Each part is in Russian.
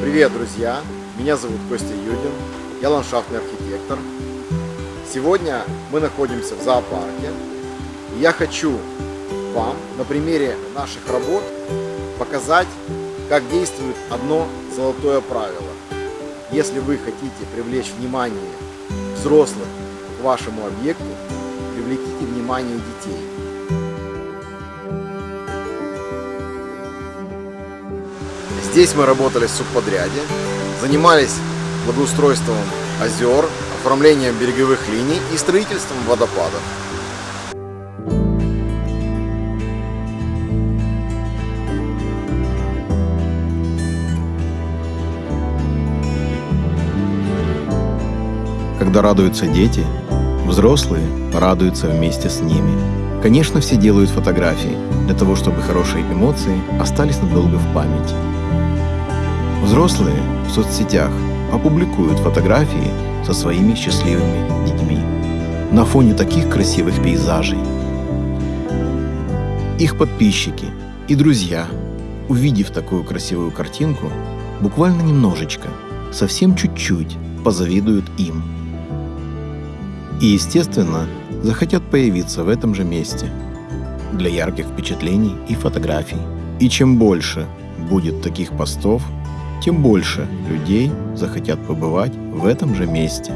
Привет, друзья! Меня зовут Костя Юдин, я ландшафтный архитектор. Сегодня мы находимся в зоопарке. И я хочу вам на примере наших работ показать, как действует одно золотое правило. Если вы хотите привлечь внимание взрослых к вашему объекту, привлеките внимание детей. Здесь мы работали в субподряде, занимались благоустройством озер, оформлением береговых линий и строительством водопадов. Когда радуются дети, взрослые радуются вместе с ними. Конечно, все делают фотографии для того, чтобы хорошие эмоции остались надолго в памяти. Взрослые в соцсетях опубликуют фотографии со своими счастливыми детьми на фоне таких красивых пейзажей. Их подписчики и друзья, увидев такую красивую картинку, буквально немножечко, совсем чуть-чуть позавидуют им. И, естественно, захотят появиться в этом же месте для ярких впечатлений и фотографий. И чем больше будет таких постов, тем больше людей захотят побывать в этом же месте.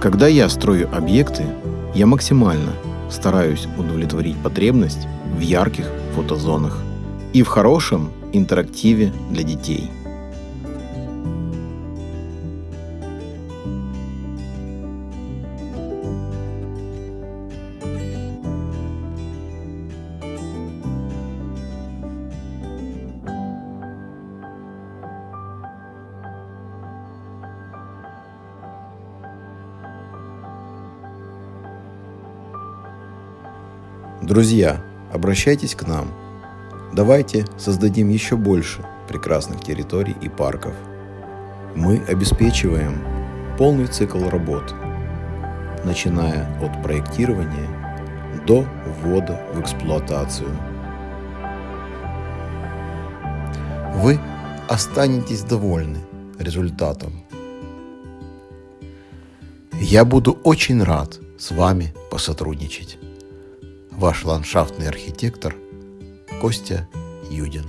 Когда я строю объекты, я максимально стараюсь удовлетворить потребность в ярких фотозонах и в хорошем интерактиве для детей. Друзья, обращайтесь к нам. Давайте создадим еще больше прекрасных территорий и парков. Мы обеспечиваем полный цикл работ, начиная от проектирования до ввода в эксплуатацию. Вы останетесь довольны результатом. Я буду очень рад с вами посотрудничать ваш ландшафтный архитектор Костя Юдин.